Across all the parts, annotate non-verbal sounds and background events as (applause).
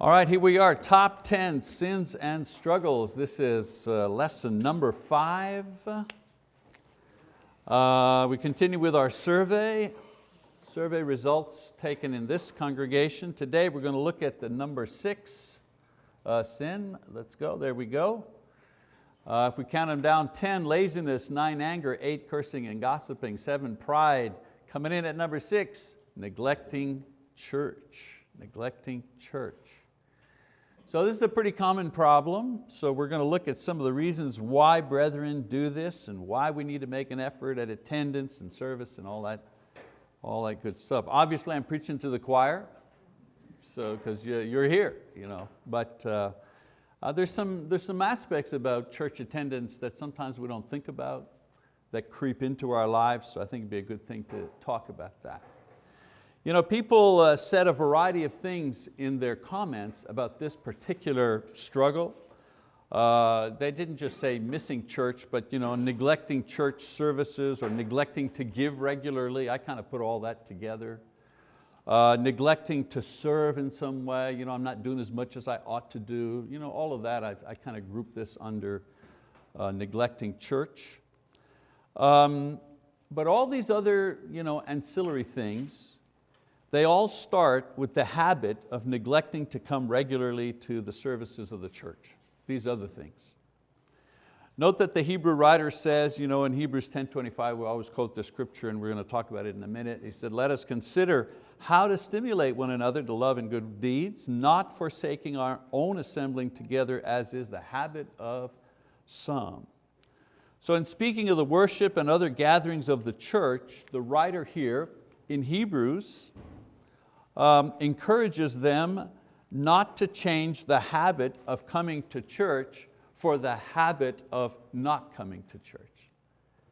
All right, here we are, top 10 sins and struggles. This is uh, lesson number five. Uh, we continue with our survey, survey results taken in this congregation. Today we're going to look at the number six uh, sin. Let's go, there we go. Uh, if we count them down, 10, laziness, nine, anger, eight, cursing and gossiping, seven, pride. Coming in at number six, neglecting church, neglecting church. So this is a pretty common problem. So we're going to look at some of the reasons why brethren do this and why we need to make an effort at attendance and service and all that, all that good stuff. Obviously I'm preaching to the choir, so because you're here, you know. But uh, uh, there's, some, there's some aspects about church attendance that sometimes we don't think about, that creep into our lives, so I think it'd be a good thing to talk about that. You know, people uh, said a variety of things in their comments about this particular struggle. Uh, they didn't just say missing church, but you know, neglecting church services or neglecting to give regularly. I kind of put all that together. Uh, neglecting to serve in some way. You know, I'm not doing as much as I ought to do. You know, all of that, I've, I kind of grouped this under uh, neglecting church. Um, but all these other you know, ancillary things, they all start with the habit of neglecting to come regularly to the services of the church, these other things. Note that the Hebrew writer says, you know, in Hebrews 10.25, we always quote the scripture and we're going to talk about it in a minute. He said, let us consider how to stimulate one another to love and good deeds, not forsaking our own assembling together as is the habit of some. So in speaking of the worship and other gatherings of the church, the writer here in Hebrews um, encourages them not to change the habit of coming to church for the habit of not coming to church.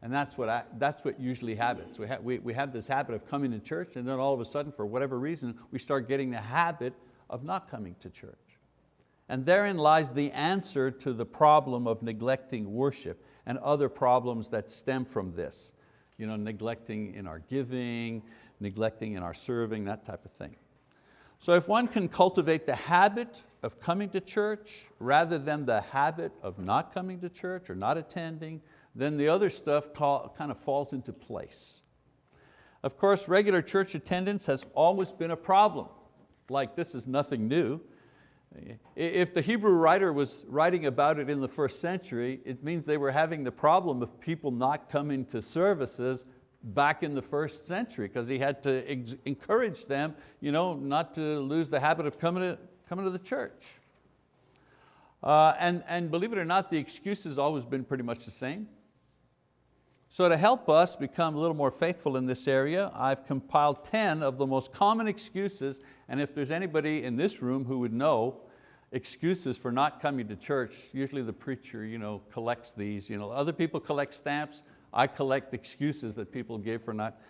And that's what, I, that's what usually happens. We, ha we, we have this habit of coming to church and then all of a sudden, for whatever reason, we start getting the habit of not coming to church. And therein lies the answer to the problem of neglecting worship and other problems that stem from this. You know, neglecting in our giving, neglecting in our serving, that type of thing. So if one can cultivate the habit of coming to church rather than the habit of not coming to church or not attending, then the other stuff kind of falls into place. Of course, regular church attendance has always been a problem. Like this is nothing new. If the Hebrew writer was writing about it in the first century, it means they were having the problem of people not coming to services back in the first century because he had to encourage them you know, not to lose the habit of coming to, coming to the church. Uh, and, and believe it or not, the excuse has always been pretty much the same. So to help us become a little more faithful in this area, I've compiled 10 of the most common excuses, and if there's anybody in this room who would know excuses for not coming to church, usually the preacher you know, collects these. You know, other people collect stamps, I collect excuses that people give for not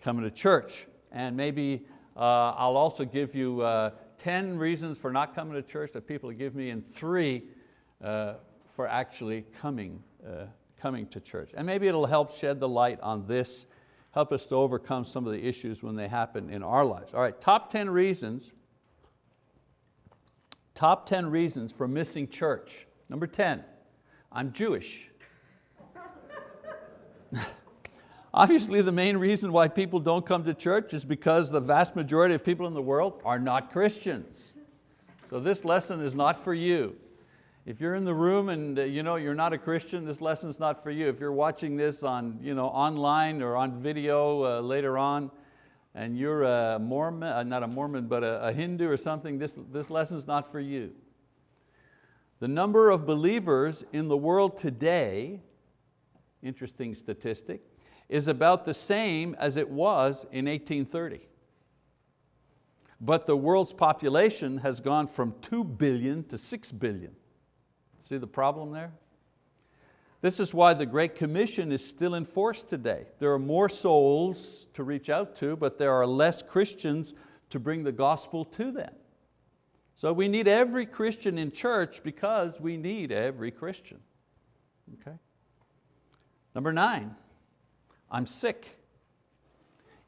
coming to church. And maybe uh, I'll also give you uh, 10 reasons for not coming to church that people give me and three uh, for actually coming, uh, coming to church. And maybe it'll help shed the light on this, help us to overcome some of the issues when they happen in our lives. All right, top 10 reasons, top 10 reasons for missing church. Number 10, I'm Jewish. (laughs) Obviously the main reason why people don't come to church is because the vast majority of people in the world are not Christians. So this lesson is not for you. If you're in the room and uh, you know, you're not a Christian, this lesson's not for you. If you're watching this on, you know, online or on video uh, later on, and you're a Mormon, uh, not a Mormon, but a, a Hindu or something, this, this lesson's not for you. The number of believers in the world today interesting statistic, is about the same as it was in 1830. But the world's population has gone from 2 billion to 6 billion. See the problem there? This is why the Great Commission is still in force today. There are more souls to reach out to, but there are less Christians to bring the gospel to them. So we need every Christian in church because we need every Christian. Okay? Number nine, I'm sick.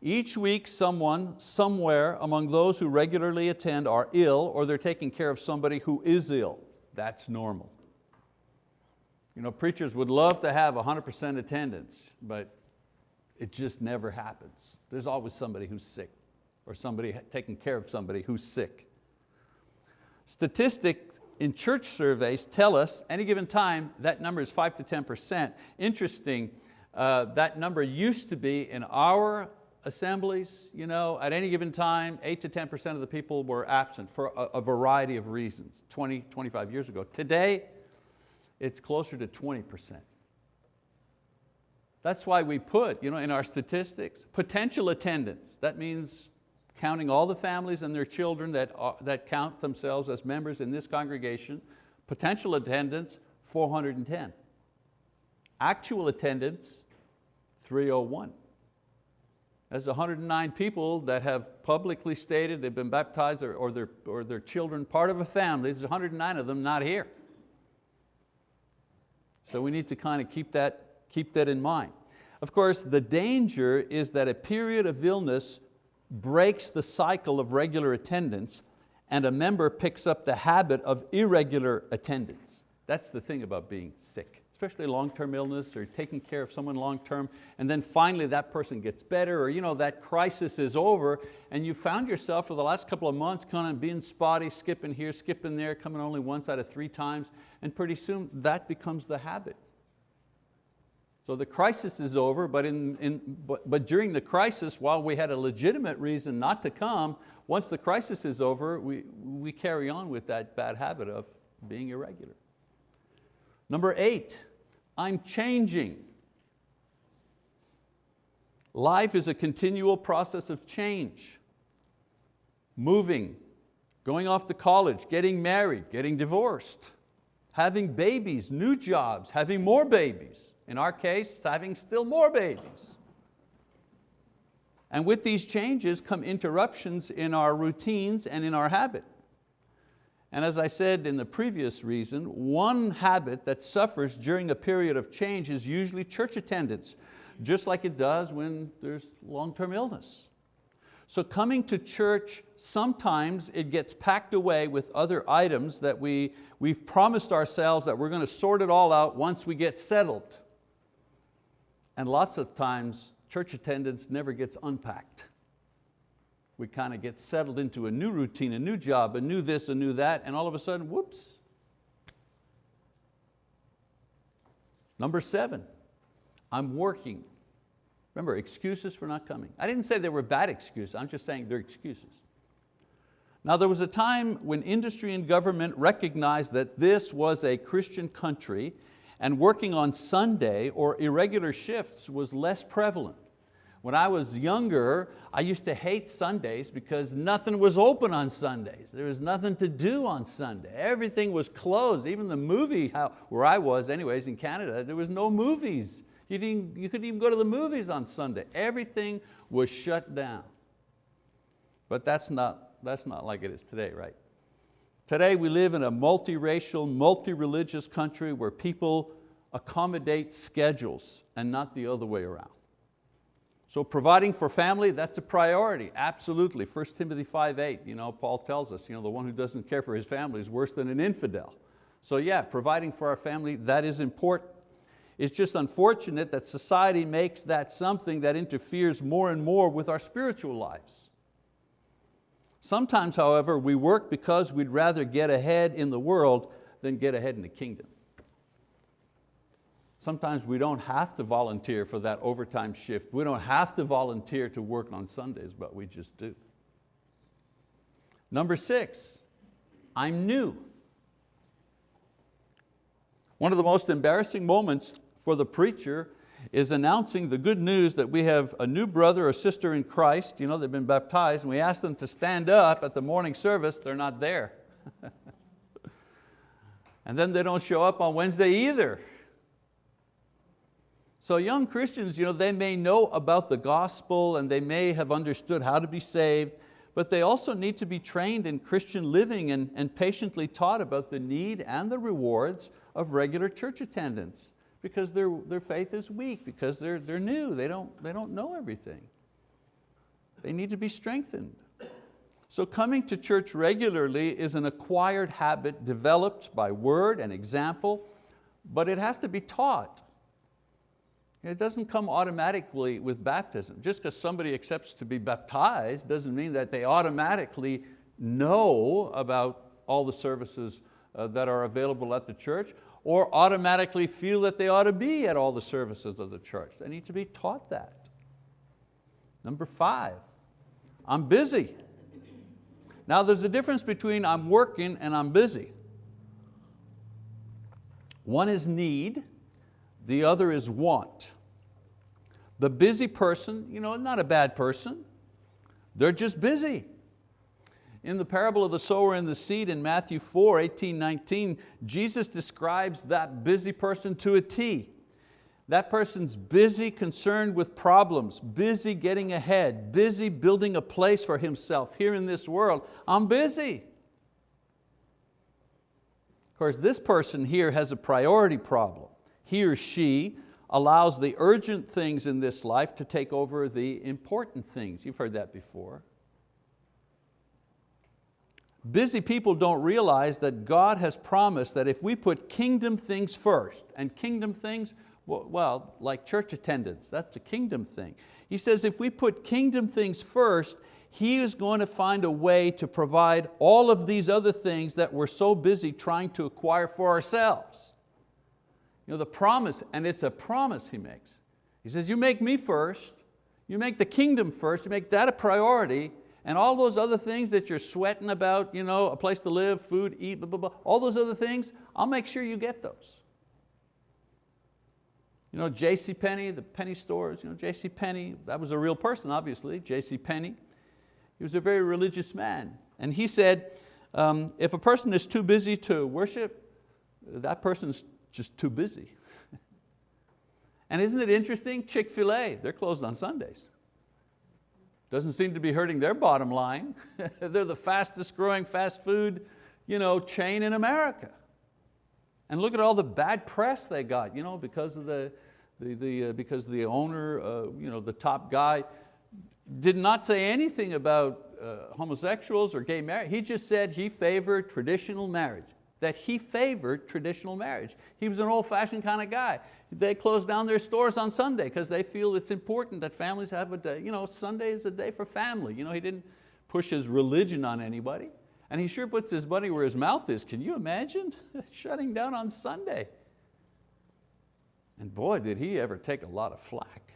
Each week someone, somewhere among those who regularly attend are ill or they're taking care of somebody who is ill. That's normal. You know, preachers would love to have 100% attendance, but it just never happens. There's always somebody who's sick or somebody taking care of somebody who's sick. Statistics in church surveys tell us any given time that number is 5 to 10%. Interesting, uh, that number used to be in our assemblies, you know, at any given time, 8 to 10% of the people were absent for a, a variety of reasons, 20, 25 years ago. Today, it's closer to 20%. That's why we put you know, in our statistics, potential attendance. That means counting all the families and their children that, are, that count themselves as members in this congregation, potential attendance, 410. Actual attendance, 301. There's 109 people that have publicly stated they've been baptized or, or, their, or their children part of a family. There's 109 of them not here. So we need to kind of keep that, keep that in mind. Of course, the danger is that a period of illness breaks the cycle of regular attendance and a member picks up the habit of irregular attendance. That's the thing about being sick especially long-term illness or taking care of someone long-term, and then finally that person gets better or you know, that crisis is over and you found yourself for the last couple of months kind of being spotty, skipping here, skipping there, coming only once out of three times, and pretty soon that becomes the habit. So the crisis is over, but, in, in, but, but during the crisis, while we had a legitimate reason not to come, once the crisis is over, we, we carry on with that bad habit of being irregular. Number eight, I'm changing. Life is a continual process of change. Moving, going off to college, getting married, getting divorced, having babies, new jobs, having more babies. In our case, having still more babies. And with these changes come interruptions in our routines and in our habit. And as I said in the previous reason, one habit that suffers during a period of change is usually church attendance, just like it does when there's long-term illness. So coming to church, sometimes it gets packed away with other items that we, we've promised ourselves that we're going to sort it all out once we get settled. And lots of times, church attendance never gets unpacked we kind of get settled into a new routine, a new job, a new this, a new that, and all of a sudden, whoops. Number seven, I'm working. Remember, excuses for not coming. I didn't say they were bad excuses, I'm just saying they're excuses. Now there was a time when industry and government recognized that this was a Christian country and working on Sunday or irregular shifts was less prevalent. When I was younger, I used to hate Sundays because nothing was open on Sundays. There was nothing to do on Sunday. Everything was closed. Even the movie, where I was anyways in Canada, there was no movies. You, didn't, you couldn't even go to the movies on Sunday. Everything was shut down. But that's not, that's not like it is today, right? Today we live in a multiracial, multi-religious country where people accommodate schedules and not the other way around. So providing for family, that's a priority, absolutely. 1 Timothy 5.8, you know, Paul tells us, you know, the one who doesn't care for his family is worse than an infidel. So yeah, providing for our family, that is important. It's just unfortunate that society makes that something that interferes more and more with our spiritual lives. Sometimes, however, we work because we'd rather get ahead in the world than get ahead in the kingdom. Sometimes we don't have to volunteer for that overtime shift. We don't have to volunteer to work on Sundays, but we just do. Number six, I'm new. One of the most embarrassing moments for the preacher is announcing the good news that we have a new brother or sister in Christ, you know, they've been baptized, and we ask them to stand up at the morning service, they're not there. (laughs) and then they don't show up on Wednesday either. So young Christians, you know, they may know about the gospel and they may have understood how to be saved, but they also need to be trained in Christian living and, and patiently taught about the need and the rewards of regular church attendance because their, their faith is weak, because they're, they're new, they don't, they don't know everything. They need to be strengthened. So coming to church regularly is an acquired habit developed by word and example, but it has to be taught. It doesn't come automatically with baptism. Just because somebody accepts to be baptized doesn't mean that they automatically know about all the services uh, that are available at the church or automatically feel that they ought to be at all the services of the church. They need to be taught that. Number five, I'm busy. Now there's a difference between I'm working and I'm busy. One is need, the other is want. The busy person, you know, not a bad person, they're just busy. In the parable of the sower and the seed in Matthew 4, 18, 19, Jesus describes that busy person to a T. That person's busy concerned with problems, busy getting ahead, busy building a place for himself here in this world. I'm busy. Of course, this person here has a priority problem. He or she allows the urgent things in this life to take over the important things. You've heard that before. Busy people don't realize that God has promised that if we put kingdom things first, and kingdom things, well, like church attendance, that's a kingdom thing. He says if we put kingdom things first, He is going to find a way to provide all of these other things that we're so busy trying to acquire for ourselves. You know, the promise, and it's a promise He makes. He says, you make me first, you make the kingdom first, you make that a priority, and all those other things that you're sweating about, you know, a place to live, food, eat, blah, blah, blah, all those other things, I'll make sure you get those. You know, J.C. Penney, the penny stores, you know, J.C. Penney, that was a real person, obviously, J.C. Penney. He was a very religious man. And he said, um, if a person is too busy to worship, that person's just too busy. (laughs) and isn't it interesting? Chick-fil-A, they're closed on Sundays. Doesn't seem to be hurting their bottom line. (laughs) They're the fastest growing fast food you know, chain in America. And look at all the bad press they got you know, because, of the, the, the, uh, because the owner, uh, you know, the top guy, did not say anything about uh, homosexuals or gay marriage. He just said he favored traditional marriage, that he favored traditional marriage. He was an old fashioned kind of guy. They close down their stores on Sunday because they feel it's important that families have a day. You know, Sunday is a day for family. You know, he didn't push his religion on anybody. And he sure puts his money where his mouth is. Can you imagine (laughs) shutting down on Sunday? And boy, did he ever take a lot of flack.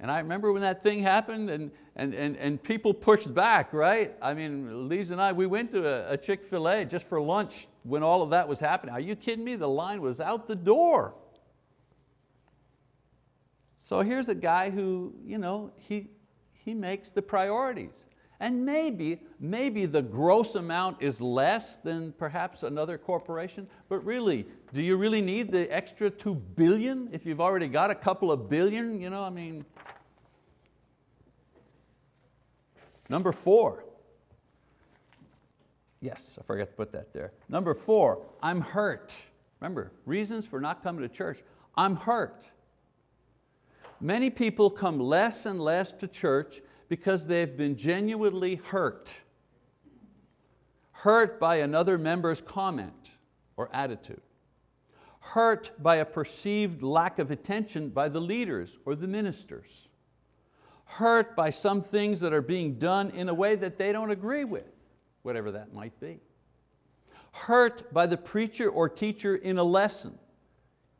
And I remember when that thing happened and, and, and, and people pushed back, right? I mean, Lisa and I, we went to a, a Chick-fil-A just for lunch when all of that was happening. Are you kidding me? The line was out the door. So here's a guy who, you know, he, he makes the priorities. And maybe, maybe the gross amount is less than perhaps another corporation, but really, do you really need the extra two billion if you've already got a couple of billion? You know, I mean. Number four. Yes, I forgot to put that there. Number four, I'm hurt. Remember, reasons for not coming to church. I'm hurt. Many people come less and less to church because they've been genuinely hurt. Hurt by another member's comment or attitude. Hurt by a perceived lack of attention by the leaders or the ministers. Hurt by some things that are being done in a way that they don't agree with, whatever that might be. Hurt by the preacher or teacher in a lesson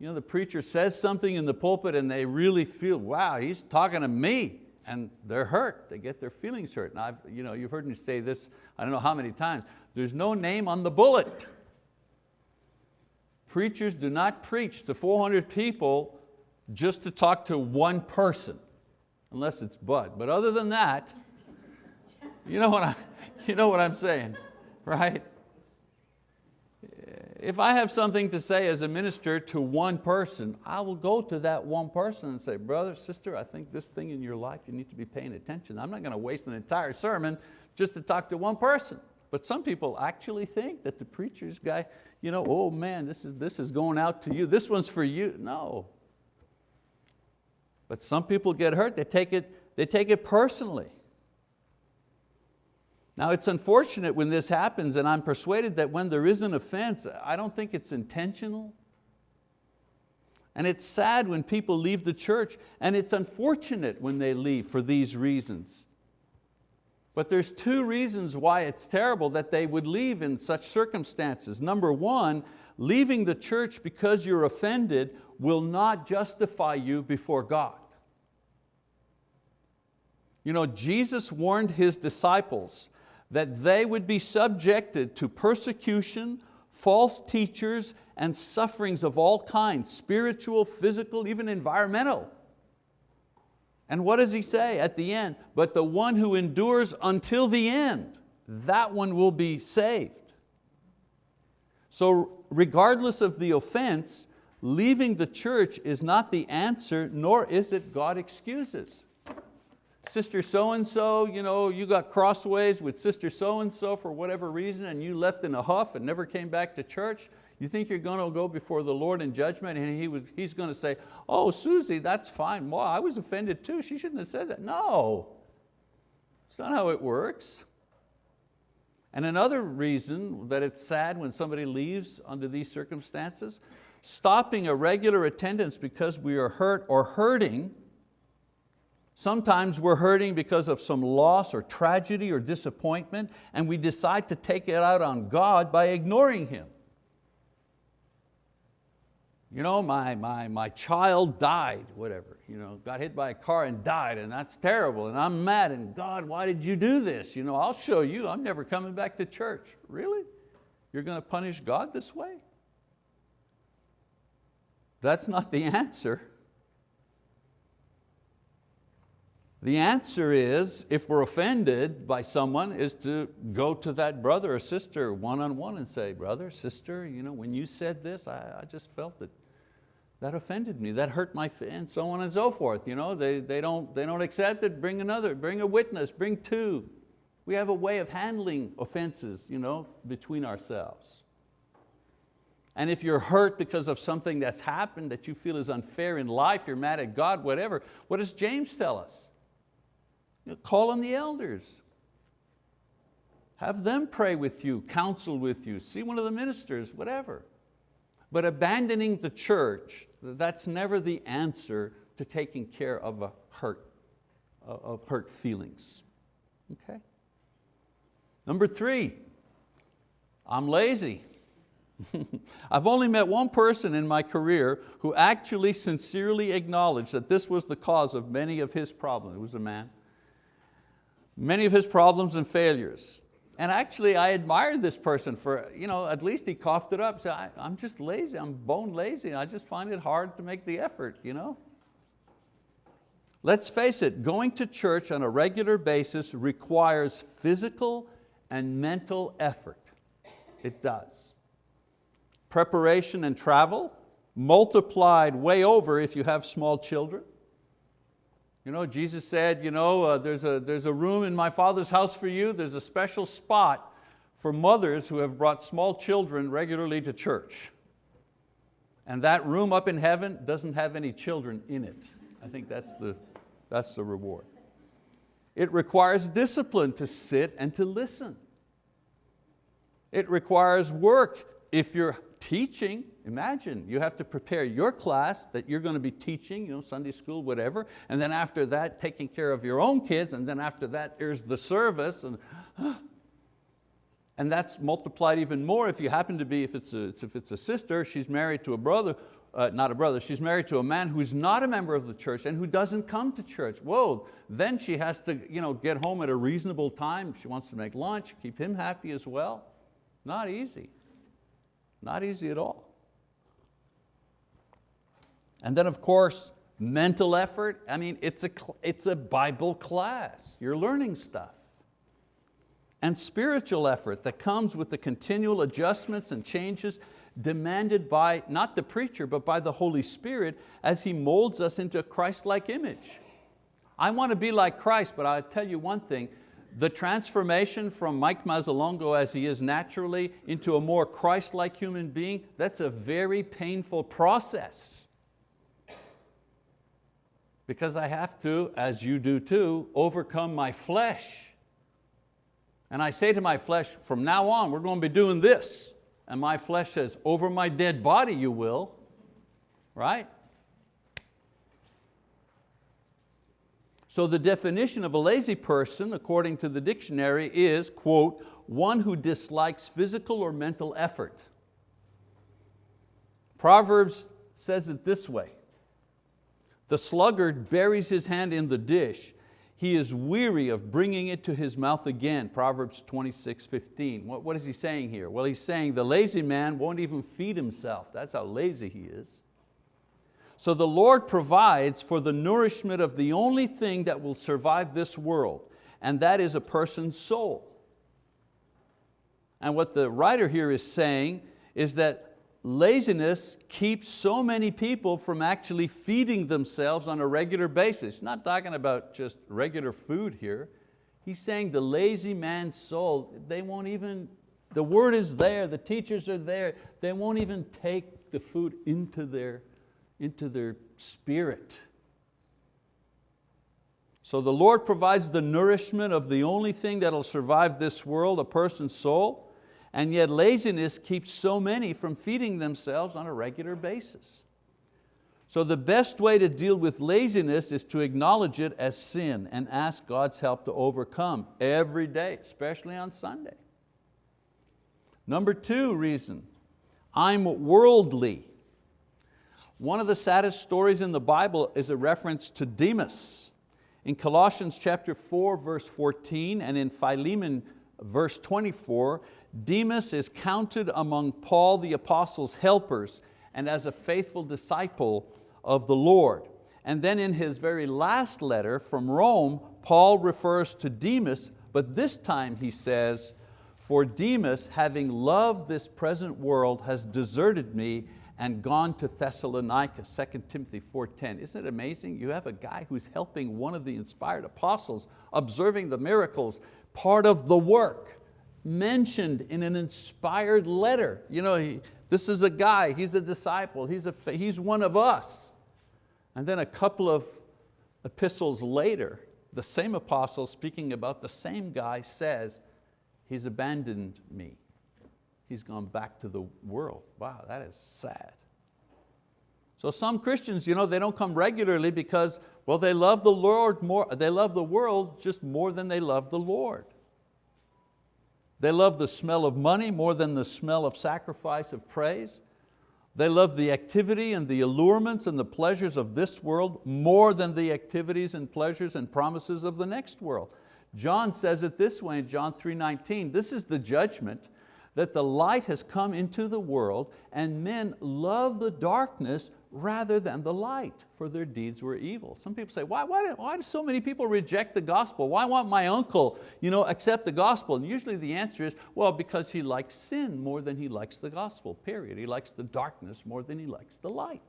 you know, the preacher says something in the pulpit and they really feel, wow, he's talking to me. And they're hurt, they get their feelings hurt. And I've, you know, you've heard me say this, I don't know how many times, there's no name on the bullet. Preachers do not preach to 400 people just to talk to one person, unless it's Bud. But other than that, you know what, I, you know what I'm saying, right? If I have something to say as a minister to one person, I will go to that one person and say, brother, sister, I think this thing in your life, you need to be paying attention. I'm not going to waste an entire sermon just to talk to one person. But some people actually think that the preacher's guy, you know, oh man, this is, this is going out to you. This one's for you. No. But some people get hurt. They take it they take it personally. Now it's unfortunate when this happens and I'm persuaded that when there is an offense, I don't think it's intentional. And it's sad when people leave the church and it's unfortunate when they leave for these reasons. But there's two reasons why it's terrible that they would leave in such circumstances. Number one, leaving the church because you're offended will not justify you before God. You know, Jesus warned His disciples that they would be subjected to persecution, false teachers, and sufferings of all kinds, spiritual, physical, even environmental. And what does he say at the end? But the one who endures until the end, that one will be saved. So regardless of the offense, leaving the church is not the answer, nor is it God excuses. Sister so-and-so, you, know, you got crossways with sister so-and-so for whatever reason and you left in a huff and never came back to church. You think you're going to go before the Lord in judgment and he was, He's going to say, oh, Susie, that's fine. Well, I was offended too. She shouldn't have said that. No, it's not how it works. And another reason that it's sad when somebody leaves under these circumstances, stopping a regular attendance because we are hurt or hurting Sometimes we're hurting because of some loss or tragedy or disappointment and we decide to take it out on God by ignoring Him. You know, my, my, my child died, whatever, you know, got hit by a car and died and that's terrible and I'm mad and God, why did you do this? You know, I'll show you, I'm never coming back to church. Really? You're going to punish God this way? That's not the (laughs) answer. The answer is, if we're offended by someone, is to go to that brother or sister one-on-one -on -one and say, brother, sister, you know, when you said this, I, I just felt that that offended me, that hurt my, and so on and so forth. You know, they, they, don't, they don't accept it, bring another, bring a witness, bring two. We have a way of handling offenses you know, between ourselves. And if you're hurt because of something that's happened that you feel is unfair in life, you're mad at God, whatever, what does James tell us? You know, call on the elders. Have them pray with you, counsel with you, see one of the ministers, whatever. But abandoning the church, that's never the answer to taking care of a hurt, of hurt feelings. Okay? Number three, I'm lazy. (laughs) I've only met one person in my career who actually sincerely acknowledged that this was the cause of many of his problems. It was a man many of his problems and failures. And actually I admired this person for, you know, at least he coughed it up, said, I'm just lazy, I'm bone lazy, I just find it hard to make the effort. You know? Let's face it, going to church on a regular basis requires physical and mental effort. It does. Preparation and travel, multiplied way over if you have small children. You know, Jesus said, you know, uh, there's, a, there's a room in my Father's house for you. There's a special spot for mothers who have brought small children regularly to church. And that room up in heaven doesn't have any children in it. I think that's the, that's the reward. It requires discipline to sit and to listen. It requires work. If you're teaching, imagine you have to prepare your class that you're going to be teaching, you know, Sunday school, whatever, and then after that taking care of your own kids, and then after that there's the service, and, (gasps) and that's multiplied even more if you happen to be, if it's a, if it's a sister, she's married to a brother, uh, not a brother, she's married to a man who's not a member of the church and who doesn't come to church. Whoa, then she has to you know, get home at a reasonable time. She wants to make lunch, keep him happy as well. Not easy. Not easy at all. And then of course, mental effort. I mean, it's a, it's a Bible class. You're learning stuff. And spiritual effort that comes with the continual adjustments and changes demanded by not the preacher, but by the Holy Spirit as He molds us into a Christ-like image. I want to be like Christ, but I'll tell you one thing, the transformation from Mike Mazzalongo as he is naturally into a more Christ-like human being, that's a very painful process. because I have to, as you do too, overcome my flesh. And I say to my flesh, from now on, we're going to be doing this. And my flesh says, over my dead body you will, right? So the definition of a lazy person, according to the dictionary, is, quote, one who dislikes physical or mental effort. Proverbs says it this way, the sluggard buries his hand in the dish. He is weary of bringing it to his mouth again. Proverbs 26, 15. What, what is he saying here? Well, he's saying the lazy man won't even feed himself. That's how lazy he is. So the Lord provides for the nourishment of the only thing that will survive this world, and that is a person's soul. And what the writer here is saying is that laziness keeps so many people from actually feeding themselves on a regular basis. Not talking about just regular food here. He's saying the lazy man's soul, they won't even, the word is there, the teachers are there, they won't even take the food into their, into their spirit. So the Lord provides the nourishment of the only thing that'll survive this world, a person's soul, and yet laziness keeps so many from feeding themselves on a regular basis. So the best way to deal with laziness is to acknowledge it as sin and ask God's help to overcome every day, especially on Sunday. Number two reason, I'm worldly. One of the saddest stories in the Bible is a reference to Demas. In Colossians chapter 4, verse 14, and in Philemon, verse 24, Demas is counted among Paul the apostle's helpers and as a faithful disciple of the Lord. And then in his very last letter from Rome, Paul refers to Demas, but this time he says, for Demas, having loved this present world, has deserted me and gone to Thessalonica, 2 Timothy 4.10. Isn't it amazing? You have a guy who's helping one of the inspired apostles, observing the miracles, part of the work mentioned in an inspired letter. You know, he, this is a guy, he's a disciple, he's, a, he's one of us. And then a couple of epistles later, the same apostle speaking about the same guy says, he's abandoned me. He's gone back to the world. Wow, that is sad. So some Christians, you know, they don't come regularly because, well, they love the Lord more, they love the world just more than they love the Lord. They love the smell of money more than the smell of sacrifice of praise. They love the activity and the allurements and the pleasures of this world more than the activities and pleasures and promises of the next world. John says it this way in John 3.19, this is the judgment that the light has come into the world and men love the darkness rather than the light, for their deeds were evil. Some people say, why, why, why do so many people reject the gospel? Why won't my uncle you know, accept the gospel? And usually the answer is, well, because he likes sin more than he likes the gospel, period. He likes the darkness more than he likes the light.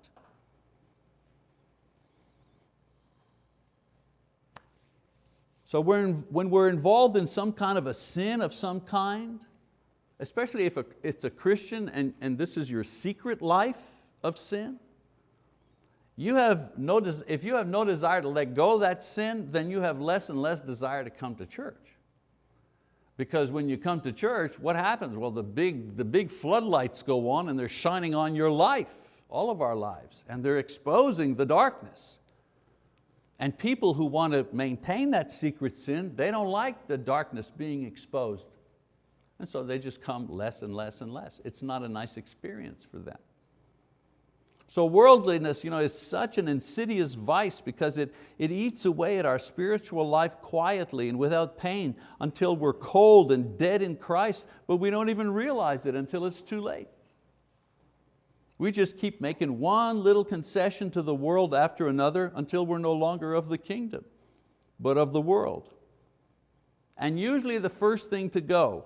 So when we're involved in some kind of a sin of some kind, especially if it's a Christian and, and this is your secret life of sin, you have no, if you have no desire to let go of that sin, then you have less and less desire to come to church. Because when you come to church, what happens? Well, the big, the big floodlights go on and they're shining on your life, all of our lives, and they're exposing the darkness. And people who want to maintain that secret sin, they don't like the darkness being exposed. And so they just come less and less and less. It's not a nice experience for them. So worldliness you know, is such an insidious vice because it, it eats away at our spiritual life quietly and without pain until we're cold and dead in Christ, but we don't even realize it until it's too late. We just keep making one little concession to the world after another until we're no longer of the kingdom, but of the world. And usually the first thing to go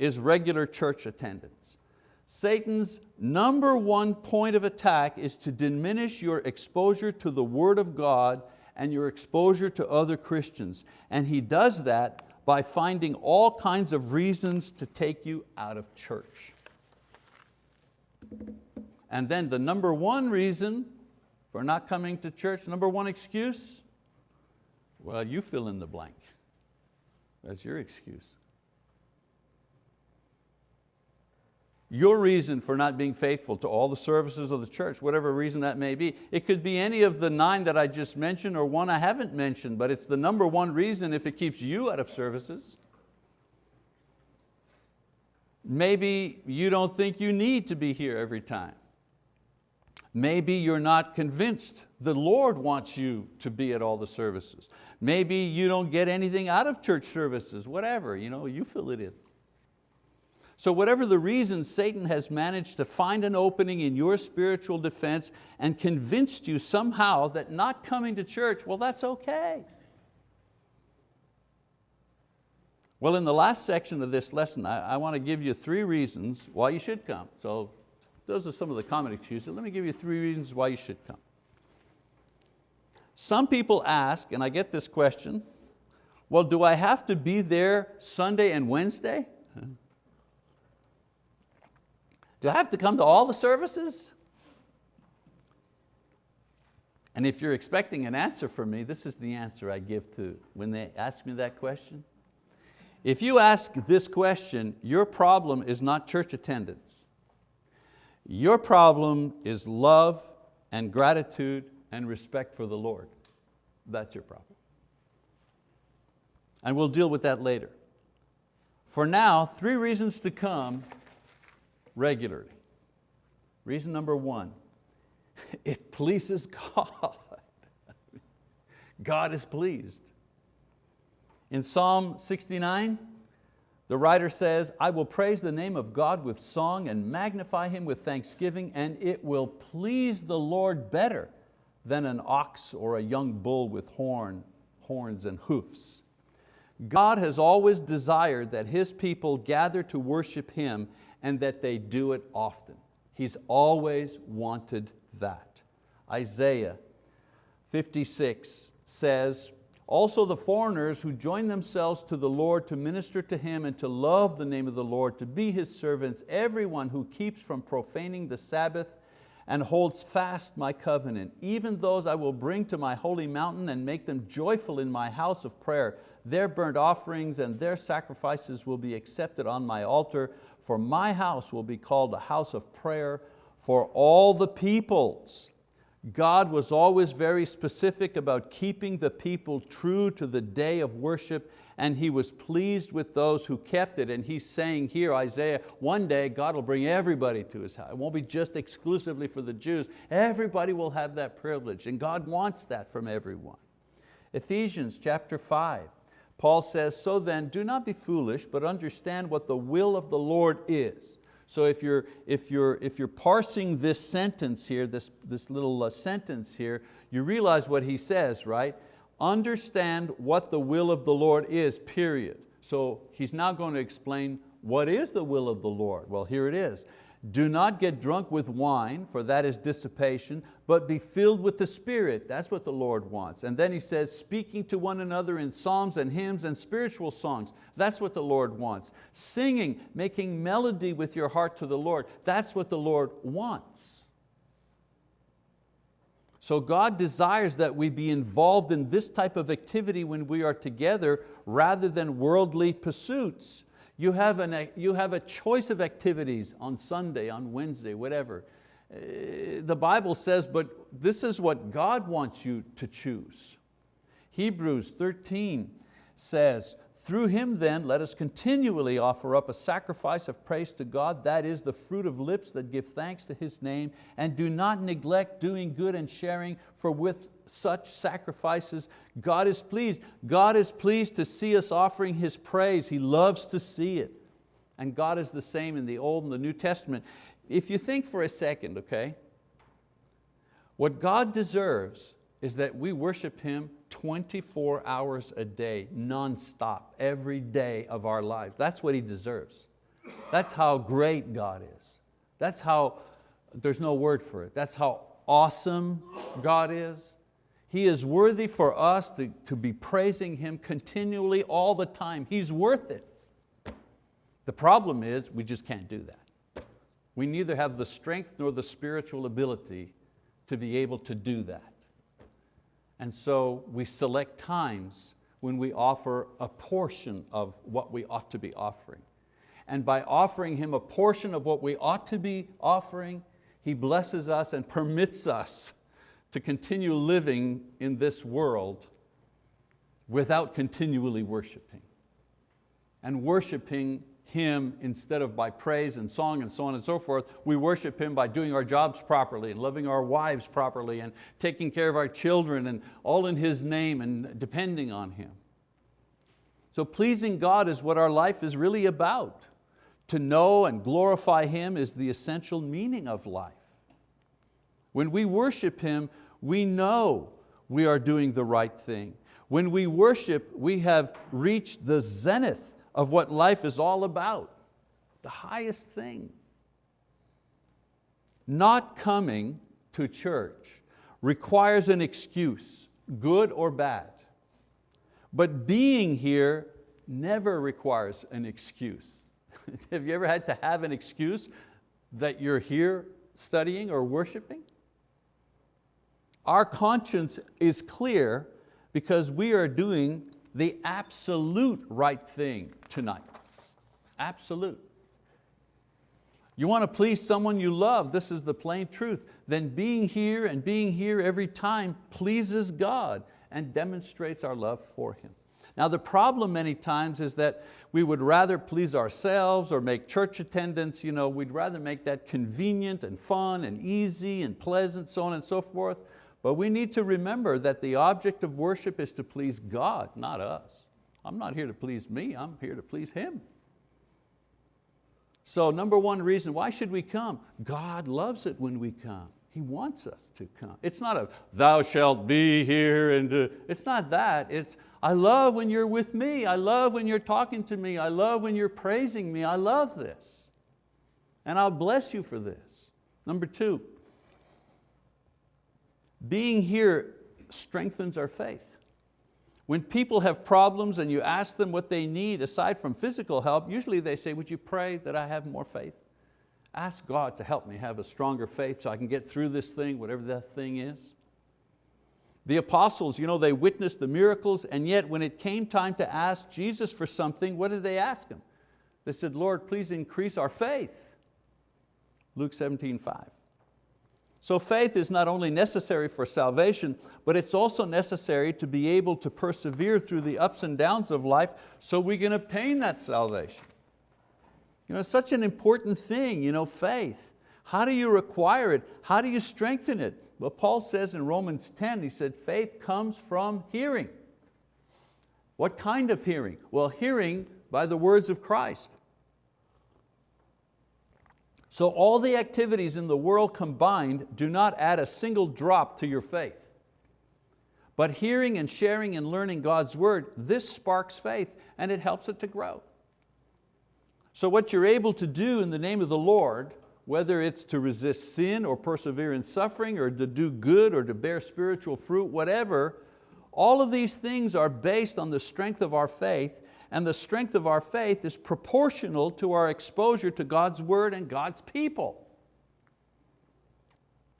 is regular church attendance. Satan's number one point of attack is to diminish your exposure to the word of God and your exposure to other Christians. And he does that by finding all kinds of reasons to take you out of church. And then the number one reason for not coming to church? Number one excuse? Well, you fill in the blank. That's your excuse. Your reason for not being faithful to all the services of the church, whatever reason that may be. It could be any of the nine that I just mentioned or one I haven't mentioned, but it's the number one reason if it keeps you out of services. Maybe you don't think you need to be here every time. Maybe you're not convinced the Lord wants you to be at all the services. Maybe you don't get anything out of church services, whatever, you, know, you fill it in. So whatever the reason, Satan has managed to find an opening in your spiritual defense and convinced you somehow that not coming to church, well that's okay. Well, in the last section of this lesson, I, I want to give you three reasons why you should come. So those are some of the common excuses. Let me give you three reasons why you should come. Some people ask, and I get this question, well, do I have to be there Sunday and Wednesday? Do I have to come to all the services? And if you're expecting an answer from me, this is the answer I give to when they ask me that question. If you ask this question, your problem is not church attendance. Your problem is love and gratitude and respect for the Lord. That's your problem. And we'll deal with that later. For now, three reasons to come regularly. Reason number one, (laughs) it pleases God. (laughs) God is pleased. In Psalm 69, the writer says, I will praise the name of God with song and magnify Him with thanksgiving, and it will please the Lord better than an ox or a young bull with horn, horns and hoofs. God has always desired that His people gather to worship Him and that they do it often. He's always wanted that. Isaiah 56 says, also the foreigners who join themselves to the Lord to minister to Him and to love the name of the Lord, to be His servants, everyone who keeps from profaning the Sabbath and holds fast my covenant. Even those I will bring to my holy mountain and make them joyful in my house of prayer. Their burnt offerings and their sacrifices will be accepted on my altar, for my house will be called a house of prayer for all the peoples. God was always very specific about keeping the people true to the day of worship and He was pleased with those who kept it. And He's saying here, Isaiah, one day God will bring everybody to His house. It won't be just exclusively for the Jews. Everybody will have that privilege and God wants that from everyone. Ephesians chapter 5, Paul says, so then do not be foolish, but understand what the will of the Lord is. So if you're, if you're, if you're parsing this sentence here, this, this little uh, sentence here, you realize what he says, right? Understand what the will of the Lord is, period. So he's now going to explain what is the will of the Lord. Well, here it is. Do not get drunk with wine, for that is dissipation, but be filled with the Spirit. That's what the Lord wants. And then he says, speaking to one another in psalms and hymns and spiritual songs. That's what the Lord wants. Singing, making melody with your heart to the Lord. That's what the Lord wants. So God desires that we be involved in this type of activity when we are together rather than worldly pursuits. You have, an, you have a choice of activities on Sunday, on Wednesday, whatever. Uh, the Bible says, but this is what God wants you to choose. Hebrews 13 says, through Him then let us continually offer up a sacrifice of praise to God, that is the fruit of lips that give thanks to His name, and do not neglect doing good and sharing, for with such sacrifices God is pleased. God is pleased to see us offering His praise. He loves to see it. And God is the same in the Old and the New Testament. If you think for a second, okay, what God deserves is that we worship Him 24 hours a day, non-stop, every day of our lives. That's what He deserves. That's how great God is. That's how, there's no word for it, that's how awesome God is. He is worthy for us to, to be praising Him continually all the time. He's worth it. The problem is we just can't do that. We neither have the strength nor the spiritual ability to be able to do that. And so we select times when we offer a portion of what we ought to be offering. And by offering Him a portion of what we ought to be offering, He blesses us and permits us to continue living in this world without continually worshiping. And worshiping Him instead of by praise and song and so on and so forth, we worship Him by doing our jobs properly and loving our wives properly and taking care of our children and all in His name and depending on Him. So pleasing God is what our life is really about. To know and glorify Him is the essential meaning of life. When we worship Him, we know we are doing the right thing. When we worship, we have reached the zenith of what life is all about, the highest thing. Not coming to church requires an excuse, good or bad. But being here never requires an excuse. (laughs) have you ever had to have an excuse that you're here studying or worshiping? Our conscience is clear because we are doing the absolute right thing tonight. Absolute. You want to please someone you love, this is the plain truth, then being here and being here every time pleases God and demonstrates our love for Him. Now the problem many times is that we would rather please ourselves or make church attendance, you know, we'd rather make that convenient and fun and easy and pleasant, so on and so forth. But we need to remember that the object of worship is to please God, not us. I'm not here to please me, I'm here to please Him. So number one reason, why should we come? God loves it when we come. He wants us to come. It's not a thou shalt be here and it's not that. It's I love when you're with me. I love when you're talking to me. I love when you're praising me. I love this. And I'll bless you for this. Number two, being here strengthens our faith. When people have problems and you ask them what they need aside from physical help, usually they say, would you pray that I have more faith? Ask God to help me have a stronger faith so I can get through this thing, whatever that thing is. The apostles, you know, they witnessed the miracles and yet when it came time to ask Jesus for something, what did they ask Him? They said, Lord, please increase our faith. Luke 17, 5. So faith is not only necessary for salvation, but it's also necessary to be able to persevere through the ups and downs of life so we can obtain that salvation. You know, it's such an important thing, you know, faith. How do you require it? How do you strengthen it? Well, Paul says in Romans 10, he said, faith comes from hearing. What kind of hearing? Well, hearing by the words of Christ. So all the activities in the world combined do not add a single drop to your faith. But hearing and sharing and learning God's word, this sparks faith and it helps it to grow. So what you're able to do in the name of the Lord, whether it's to resist sin or persevere in suffering or to do good or to bear spiritual fruit, whatever, all of these things are based on the strength of our faith and the strength of our faith is proportional to our exposure to God's word and God's people.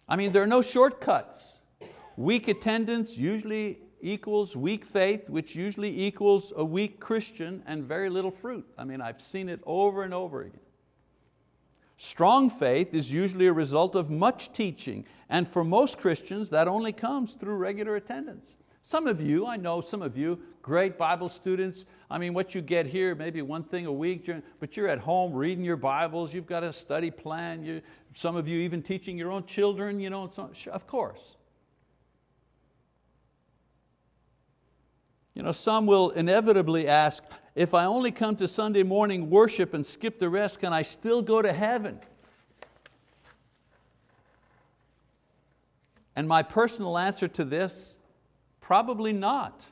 I mean, there are no shortcuts. Weak attendance usually equals weak faith, which usually equals a weak Christian and very little fruit. I mean, I've seen it over and over again. Strong faith is usually a result of much teaching, and for most Christians, that only comes through regular attendance. Some of you, I know some of you, great Bible students, I mean, what you get here, maybe one thing a week, but you're at home reading your Bibles, you've got a study plan, you, some of you even teaching your own children, you know, so, of course. You know, some will inevitably ask, if I only come to Sunday morning worship and skip the rest, can I still go to heaven? And my personal answer to this, probably not.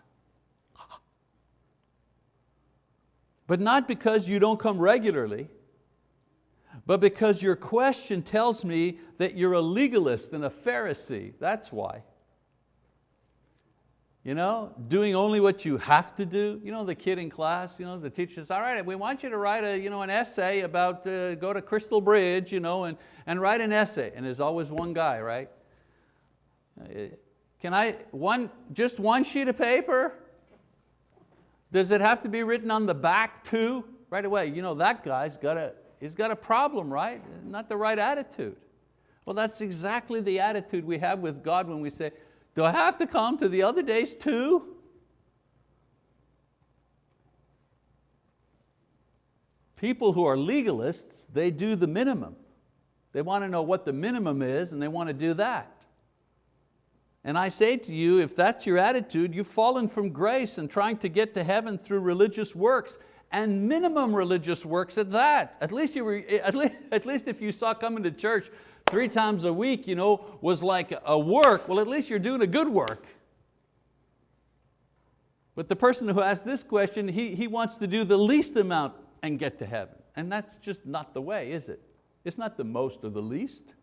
But not because you don't come regularly, but because your question tells me that you're a legalist and a Pharisee, that's why. You know, doing only what you have to do. You know, the kid in class, you know, the teacher says, all right, we want you to write a, you know, an essay about, uh, go to Crystal Bridge you know, and, and write an essay. And there's always one guy, right? Uh, can I, one, just one sheet of paper? Does it have to be written on the back too? Right away, you know, that guy's got a, he's got a problem, right? Not the right attitude. Well, that's exactly the attitude we have with God when we say, do I have to come to the other days too? People who are legalists, they do the minimum. They want to know what the minimum is and they want to do that. And I say to you, if that's your attitude, you've fallen from grace and trying to get to heaven through religious works and minimum religious works at that. At least, you were, at least, at least if you saw coming to church three times a week you know, was like a work, well at least you're doing a good work. But the person who asked this question, he, he wants to do the least amount and get to heaven. And that's just not the way, is it? It's not the most or the least.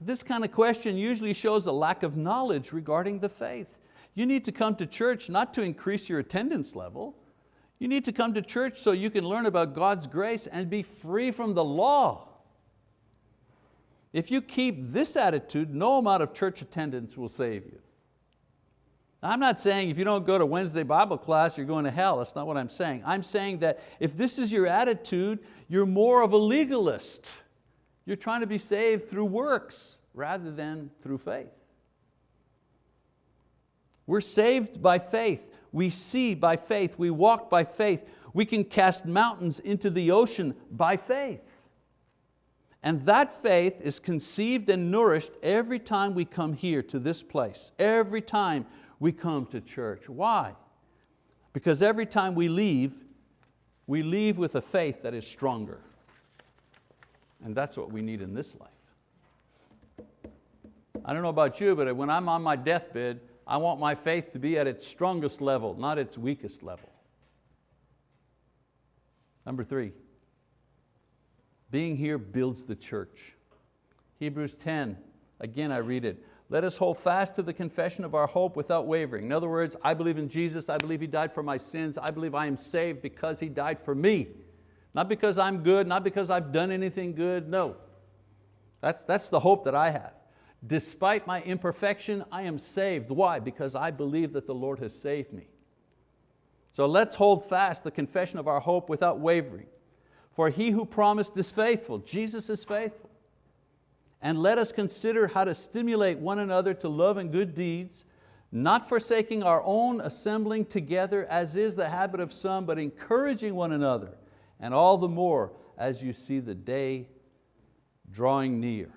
This kind of question usually shows a lack of knowledge regarding the faith. You need to come to church not to increase your attendance level. You need to come to church so you can learn about God's grace and be free from the law. If you keep this attitude, no amount of church attendance will save you. I'm not saying if you don't go to Wednesday Bible class, you're going to hell. That's not what I'm saying. I'm saying that if this is your attitude, you're more of a legalist. You're trying to be saved through works rather than through faith. We're saved by faith. We see by faith. We walk by faith. We can cast mountains into the ocean by faith. And that faith is conceived and nourished every time we come here to this place, every time we come to church. Why? Because every time we leave, we leave with a faith that is stronger. And that's what we need in this life. I don't know about you, but when I'm on my deathbed, I want my faith to be at its strongest level, not its weakest level. Number three, being here builds the church. Hebrews 10, again I read it. Let us hold fast to the confession of our hope without wavering. In other words, I believe in Jesus, I believe He died for my sins, I believe I am saved because He died for me. Not because I'm good, not because I've done anything good, no. That's, that's the hope that I have. Despite my imperfection, I am saved. Why? Because I believe that the Lord has saved me. So let's hold fast the confession of our hope without wavering. For he who promised is faithful, Jesus is faithful. And let us consider how to stimulate one another to love and good deeds, not forsaking our own assembling together as is the habit of some, but encouraging one another, and all the more as you see the day drawing near.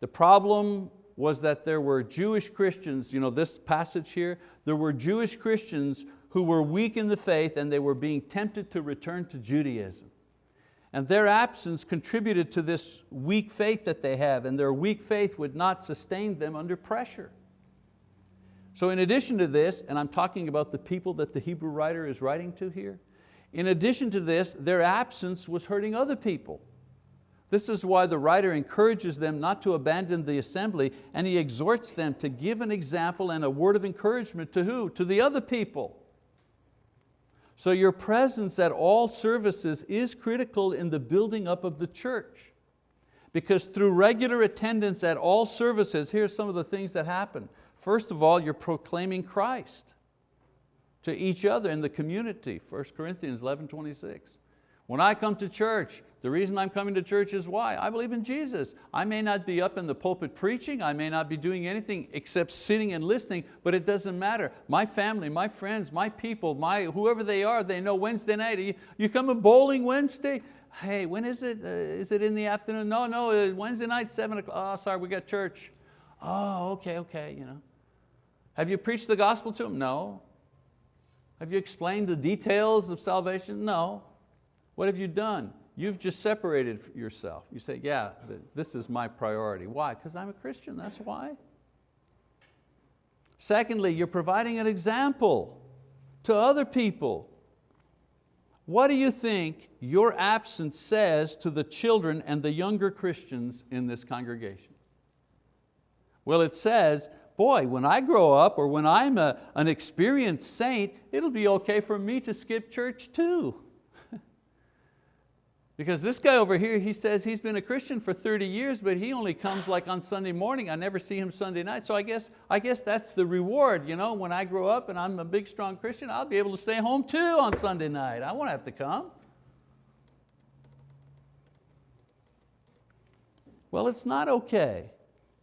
The problem was that there were Jewish Christians, you know, this passage here, there were Jewish Christians who were weak in the faith and they were being tempted to return to Judaism. And their absence contributed to this weak faith that they have and their weak faith would not sustain them under pressure. So in addition to this, and I'm talking about the people that the Hebrew writer is writing to here, in addition to this, their absence was hurting other people. This is why the writer encourages them not to abandon the assembly and he exhorts them to give an example and a word of encouragement to who? To the other people. So your presence at all services is critical in the building up of the church. Because through regular attendance at all services, here's some of the things that happen. First of all, you're proclaiming Christ to each other in the community, 1 Corinthians 11, 26. When I come to church, the reason I'm coming to church is why? I believe in Jesus. I may not be up in the pulpit preaching, I may not be doing anything except sitting and listening, but it doesn't matter. My family, my friends, my people, my, whoever they are, they know Wednesday night. You, you come a bowling Wednesday? Hey, when is it? Uh, is it in the afternoon? No, no, uh, Wednesday night, seven o'clock. Oh, sorry, we got church. Oh, okay, okay. You know. Have you preached the gospel to them? No. Have you explained the details of salvation? No. What have you done? You've just separated yourself. You say, yeah, this is my priority. Why? Because I'm a Christian, that's why. Secondly, you're providing an example to other people. What do you think your absence says to the children and the younger Christians in this congregation? Well, it says, boy, when I grow up or when I'm a, an experienced saint, it'll be okay for me to skip church too. (laughs) Because this guy over here, he says he's been a Christian for 30 years, but he only comes like on Sunday morning. I never see him Sunday night. So I guess, I guess that's the reward. You know, when I grow up and I'm a big, strong Christian, I'll be able to stay home too on Sunday night. I won't have to come. Well, it's not okay.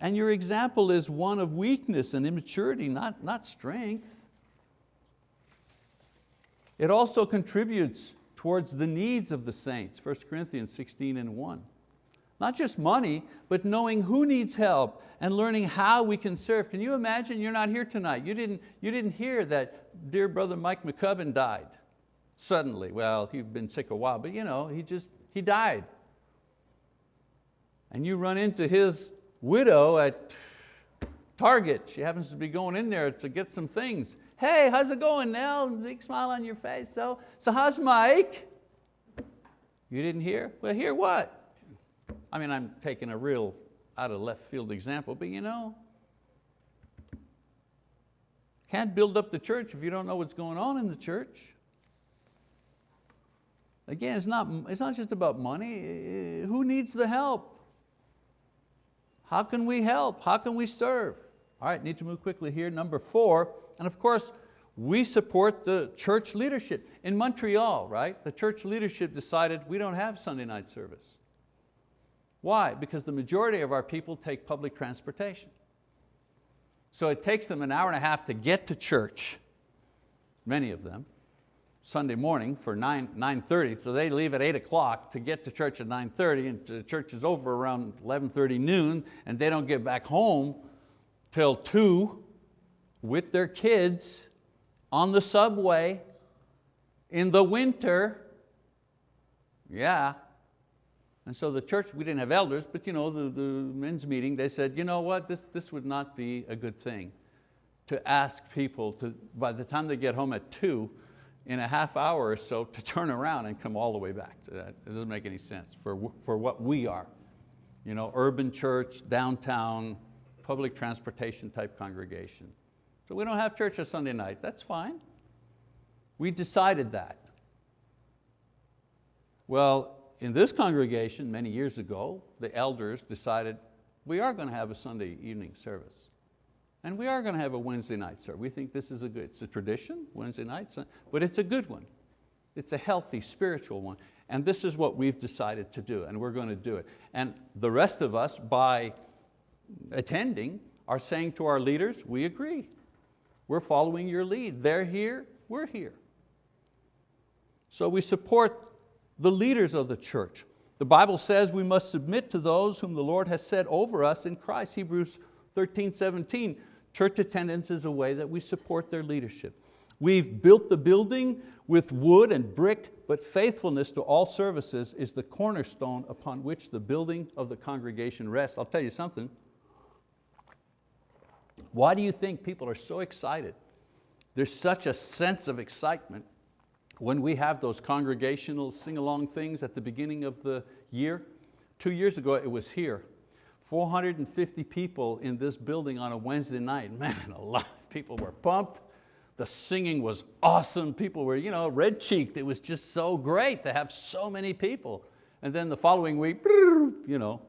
And your example is one of weakness and immaturity, not, not strength. It also contributes towards the needs of the saints, 1 Corinthians 16 and 1. Not just money, but knowing who needs help and learning how we can serve. Can you imagine you're not here tonight? You didn't, you didn't hear that dear brother Mike McCubbin died suddenly. Well, he'd been sick a while, but you know, he just, he died. And you run into his widow at Target. She happens to be going in there to get some things. Hey, how's it going, Nell? Big smile on your face. So, so how's Mike? You didn't hear? Well, hear what? I mean, I'm taking a real out of left field example, but you know, can't build up the church if you don't know what's going on in the church. Again, it's not, it's not just about money. Who needs the help? How can we help? How can we serve? All right, need to move quickly here. Number four, and of course, we support the church leadership. In Montreal, right, the church leadership decided we don't have Sunday night service. Why? Because the majority of our people take public transportation. So it takes them an hour and a half to get to church, many of them, Sunday morning for 9, 9.30, so they leave at 8 o'clock to get to church at 9.30 and the church is over around 11.30 noon and they don't get back home till 2 with their kids on the subway in the winter. Yeah. And so the church, we didn't have elders, but you know, the, the men's meeting, they said, you know what, this, this would not be a good thing to ask people to, by the time they get home at two, in a half hour or so to (laughs) turn around and come all the way back. It doesn't make any sense for, for what we are. You know, urban church, downtown, public transportation type congregation. So we don't have church on Sunday night, that's fine. We decided that. Well, in this congregation many years ago, the elders decided we are going to have a Sunday evening service. And we are going to have a Wednesday night service. We think this is a good, it's a tradition, Wednesday nights, but it's a good one. It's a healthy, spiritual one. And this is what we've decided to do, and we're going to do it. And the rest of us, by attending, are saying to our leaders, we agree. We're following your lead. They're here, we're here. So we support the leaders of the church. The Bible says we must submit to those whom the Lord has set over us in Christ. Hebrews 13, 17. Church attendance is a way that we support their leadership. We've built the building with wood and brick, but faithfulness to all services is the cornerstone upon which the building of the congregation rests. I'll tell you something, why do you think people are so excited? There's such a sense of excitement when we have those congregational sing-along things at the beginning of the year. Two years ago it was here. 450 people in this building on a Wednesday night. (laughs) Man, a lot of people were pumped. The singing was awesome. People were you know, red-cheeked. It was just so great to have so many people. And then the following week, you know,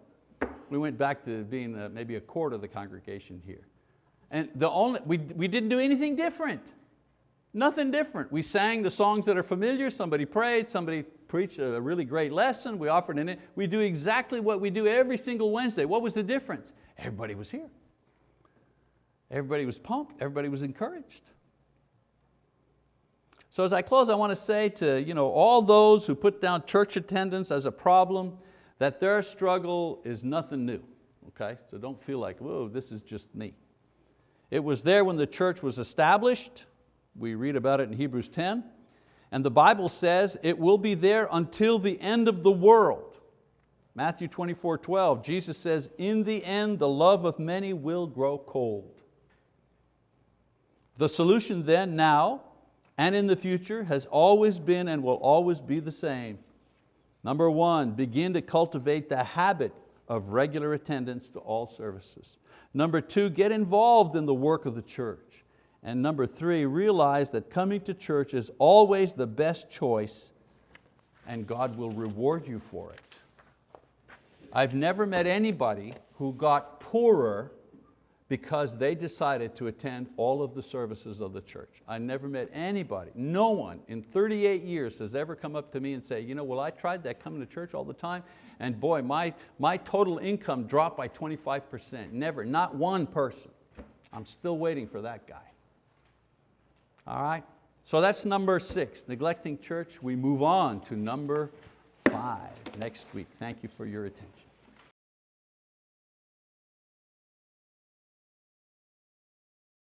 we went back to being uh, maybe a quarter of the congregation here. And the only, we, we didn't do anything different. Nothing different. We sang the songs that are familiar, somebody prayed, somebody preached a really great lesson, we offered in it. We do exactly what we do every single Wednesday. What was the difference? Everybody was here. Everybody was pumped, everybody was encouraged. So as I close, I want to say to you know, all those who put down church attendance as a problem, that their struggle is nothing new, okay? So don't feel like, whoa, this is just me. It was there when the church was established. We read about it in Hebrews 10. And the Bible says it will be there until the end of the world. Matthew 24, 12, Jesus says, in the end the love of many will grow cold. The solution then, now, and in the future has always been and will always be the same. Number one, begin to cultivate the habit of regular attendance to all services. Number two, get involved in the work of the church. And number three, realize that coming to church is always the best choice and God will reward you for it. I've never met anybody who got poorer because they decided to attend all of the services of the church. I never met anybody, no one in 38 years has ever come up to me and say, you know, well I tried that coming to church all the time and boy, my, my total income dropped by 25%. Never, not one person. I'm still waiting for that guy. All right, so that's number six, neglecting church. We move on to number five next week. Thank you for your attention.